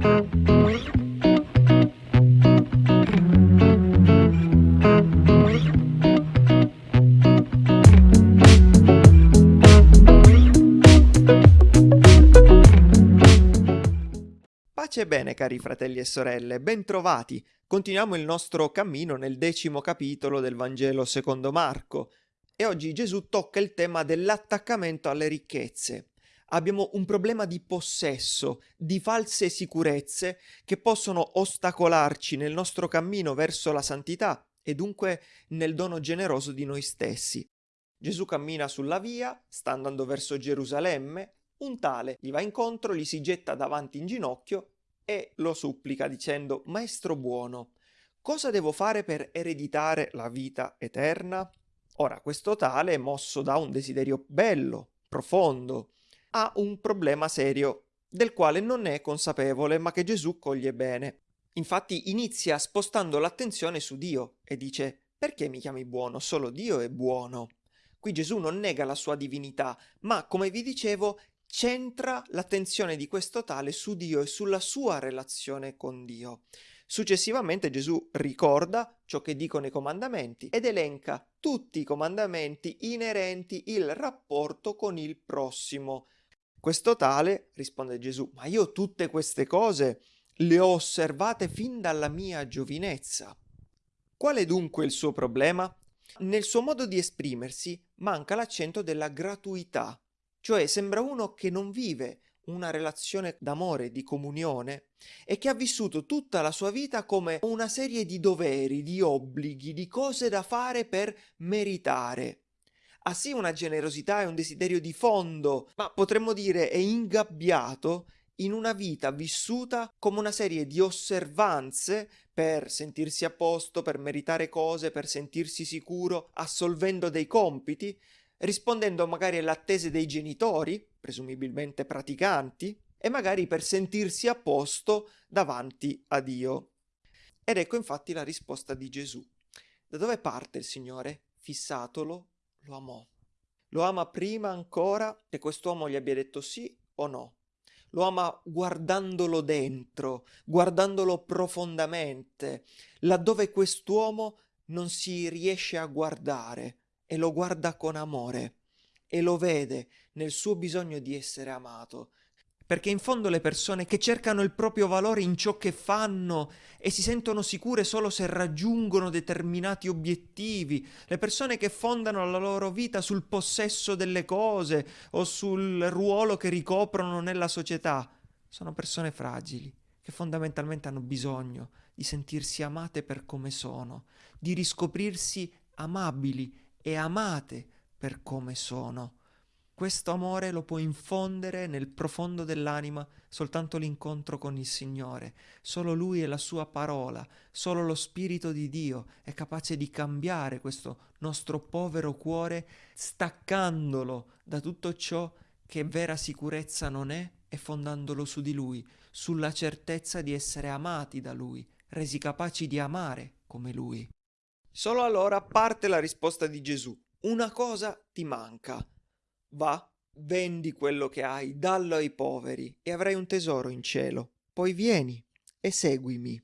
Pace e bene cari fratelli e sorelle, bentrovati! Continuiamo il nostro cammino nel decimo capitolo del Vangelo secondo Marco e oggi Gesù tocca il tema dell'attaccamento alle ricchezze. Abbiamo un problema di possesso, di false sicurezze che possono ostacolarci nel nostro cammino verso la santità e dunque nel dono generoso di noi stessi. Gesù cammina sulla via, sta andando verso Gerusalemme, un tale gli va incontro, gli si getta davanti in ginocchio e lo supplica dicendo Maestro buono, cosa devo fare per ereditare la vita eterna? Ora, questo tale, mosso da un desiderio bello, profondo, ha un problema serio del quale non è consapevole ma che Gesù coglie bene. Infatti inizia spostando l'attenzione su Dio e dice perché mi chiami buono? Solo Dio è buono. Qui Gesù non nega la sua divinità, ma come vi dicevo centra l'attenzione di questo tale su Dio e sulla sua relazione con Dio. Successivamente Gesù ricorda ciò che dicono i comandamenti ed elenca tutti i comandamenti inerenti il rapporto con il prossimo. Questo tale, risponde Gesù, ma io tutte queste cose le ho osservate fin dalla mia giovinezza. Qual è dunque il suo problema? Nel suo modo di esprimersi manca l'accento della gratuità, cioè sembra uno che non vive una relazione d'amore, di comunione e che ha vissuto tutta la sua vita come una serie di doveri, di obblighi, di cose da fare per meritare. Ha sì una generosità e un desiderio di fondo, ma potremmo dire è ingabbiato in una vita vissuta come una serie di osservanze per sentirsi a posto, per meritare cose, per sentirsi sicuro, assolvendo dei compiti, rispondendo magari alle attese dei genitori, presumibilmente praticanti, e magari per sentirsi a posto davanti a Dio. Ed ecco infatti la risposta di Gesù. Da dove parte il Signore? Fissatolo, lo amò. Lo ama prima ancora che quest'uomo gli abbia detto sì o no. Lo ama guardandolo dentro, guardandolo profondamente, laddove quest'uomo non si riesce a guardare, e lo guarda con amore e lo vede nel suo bisogno di essere amato. Perché in fondo le persone che cercano il proprio valore in ciò che fanno e si sentono sicure solo se raggiungono determinati obiettivi, le persone che fondano la loro vita sul possesso delle cose o sul ruolo che ricoprono nella società, sono persone fragili che fondamentalmente hanno bisogno di sentirsi amate per come sono, di riscoprirsi amabili e amate per come sono. Questo amore lo può infondere nel profondo dell'anima soltanto l'incontro con il Signore. Solo Lui e la Sua parola, solo lo Spirito di Dio è capace di cambiare questo nostro povero cuore, staccandolo da tutto ciò che vera sicurezza non è e fondandolo su di Lui, sulla certezza di essere amati da Lui, resi capaci di amare come Lui. Solo allora parte la risposta di Gesù. Una cosa ti manca. Va, vendi quello che hai, dallo ai poveri e avrai un tesoro in cielo. Poi vieni e seguimi.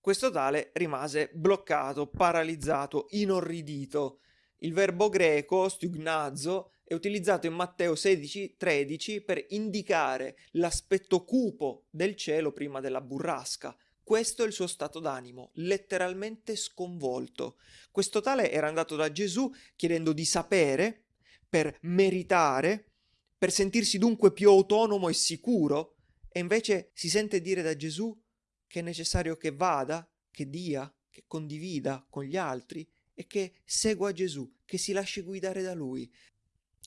Questo tale rimase bloccato, paralizzato, inorridito. Il verbo greco, stugnazo, è utilizzato in Matteo 16:13 per indicare l'aspetto cupo del cielo prima della burrasca. Questo è il suo stato d'animo, letteralmente sconvolto. Questo tale era andato da Gesù chiedendo di sapere per meritare, per sentirsi dunque più autonomo e sicuro, e invece si sente dire da Gesù che è necessario che vada, che dia, che condivida con gli altri e che segua Gesù, che si lasci guidare da lui.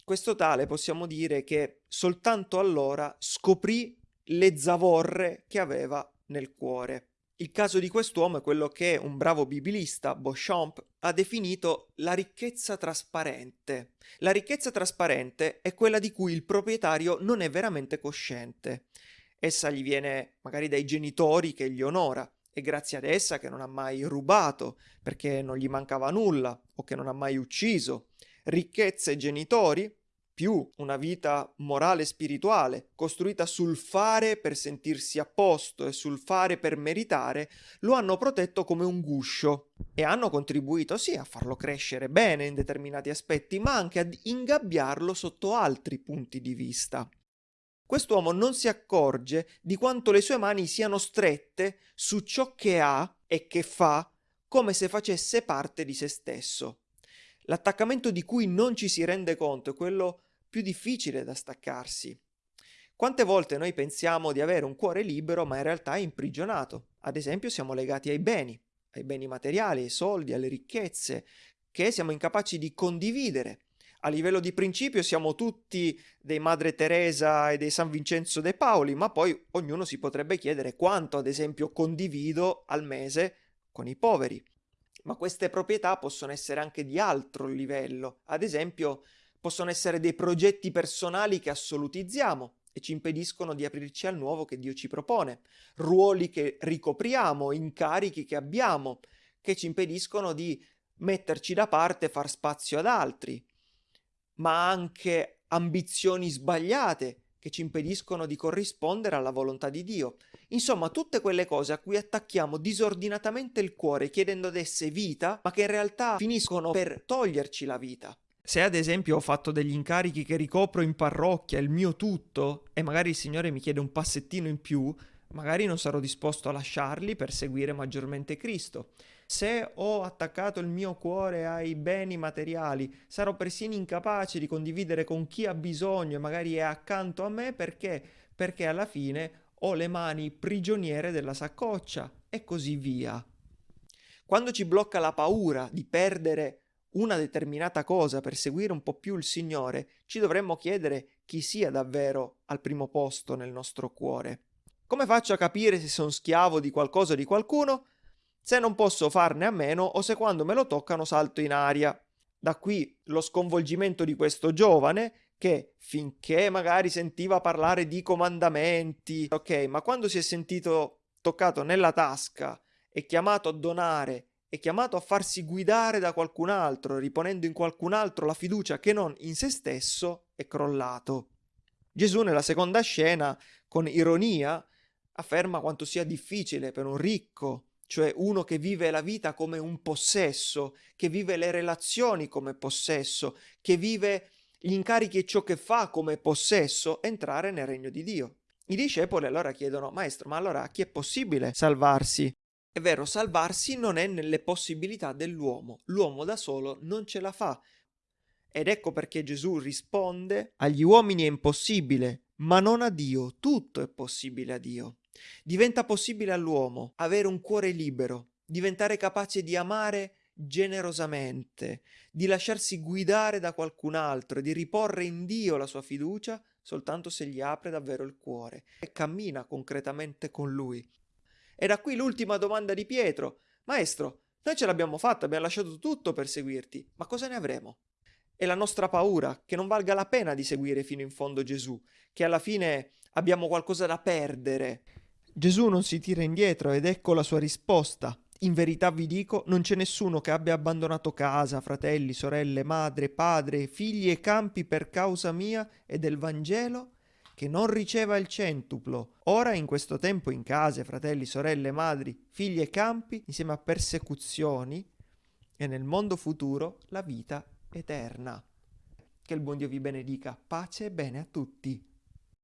Questo tale possiamo dire che soltanto allora scoprì le zavorre che aveva nel cuore. Il caso di quest'uomo è quello che un bravo bibilista, Beauchamp, ha definito la ricchezza trasparente. La ricchezza trasparente è quella di cui il proprietario non è veramente cosciente. Essa gli viene magari dai genitori che gli onora, è grazie ad essa che non ha mai rubato, perché non gli mancava nulla o che non ha mai ucciso. Ricchezza e genitori, più una vita morale e spirituale, costruita sul fare per sentirsi a posto e sul fare per meritare, lo hanno protetto come un guscio e hanno contribuito sì a farlo crescere bene in determinati aspetti, ma anche ad ingabbiarlo sotto altri punti di vista. Quest'uomo non si accorge di quanto le sue mani siano strette su ciò che ha e che fa come se facesse parte di se stesso. L'attaccamento di cui non ci si rende conto è quello più difficile da staccarsi. Quante volte noi pensiamo di avere un cuore libero ma in realtà è imprigionato? Ad esempio siamo legati ai beni, ai beni materiali, ai soldi, alle ricchezze, che siamo incapaci di condividere. A livello di principio siamo tutti dei Madre Teresa e dei San Vincenzo de Paoli, ma poi ognuno si potrebbe chiedere quanto, ad esempio, condivido al mese con i poveri ma queste proprietà possono essere anche di altro livello, ad esempio possono essere dei progetti personali che assolutizziamo e ci impediscono di aprirci al nuovo che Dio ci propone, ruoli che ricopriamo, incarichi che abbiamo, che ci impediscono di metterci da parte e far spazio ad altri, ma anche ambizioni sbagliate che ci impediscono di corrispondere alla volontà di Dio. Insomma, tutte quelle cose a cui attacchiamo disordinatamente il cuore chiedendo ad esse vita, ma che in realtà finiscono per toglierci la vita. Se ad esempio ho fatto degli incarichi che ricopro in parrocchia, il mio tutto, e magari il Signore mi chiede un passettino in più, magari non sarò disposto a lasciarli per seguire maggiormente Cristo. Se ho attaccato il mio cuore ai beni materiali, sarò persino incapace di condividere con chi ha bisogno e magari è accanto a me perché? Perché alla fine ho le mani prigioniere della saccoccia e così via. Quando ci blocca la paura di perdere una determinata cosa per seguire un po' più il Signore, ci dovremmo chiedere chi sia davvero al primo posto nel nostro cuore. Come faccio a capire se sono schiavo di qualcosa o di qualcuno? Se non posso farne a meno o se quando me lo toccano salto in aria. Da qui lo sconvolgimento di questo giovane che finché magari sentiva parlare di comandamenti, ok, ma quando si è sentito toccato nella tasca e chiamato a donare è chiamato a farsi guidare da qualcun altro, riponendo in qualcun altro la fiducia che non in se stesso, è crollato. Gesù nella seconda scena, con ironia, afferma quanto sia difficile per un ricco, cioè uno che vive la vita come un possesso, che vive le relazioni come possesso, che vive gli incarichi e ciò che fa come possesso, entrare nel regno di Dio. I discepoli allora chiedono, Maestro, ma allora a chi è possibile salvarsi? È vero, salvarsi non è nelle possibilità dell'uomo, l'uomo da solo non ce la fa. Ed ecco perché Gesù risponde, agli uomini è impossibile, ma non a Dio, tutto è possibile a Dio. Diventa possibile all'uomo avere un cuore libero, diventare capace di amare generosamente, di lasciarsi guidare da qualcun altro e di riporre in Dio la sua fiducia soltanto se gli apre davvero il cuore e cammina concretamente con lui. E da qui l'ultima domanda di Pietro. Maestro, noi ce l'abbiamo fatta, abbiamo lasciato tutto per seguirti, ma cosa ne avremo? È la nostra paura che non valga la pena di seguire fino in fondo Gesù, che alla fine abbiamo qualcosa da perdere. Gesù non si tira indietro ed ecco la sua risposta. In verità vi dico, non c'è nessuno che abbia abbandonato casa, fratelli, sorelle, madre, padre, figli e campi per causa mia e del Vangelo, che non riceva il centuplo, ora in questo tempo in case, fratelli, sorelle, madri, figli e campi, insieme a persecuzioni, e nel mondo futuro la vita eterna. Che il buon Dio vi benedica, pace e bene a tutti.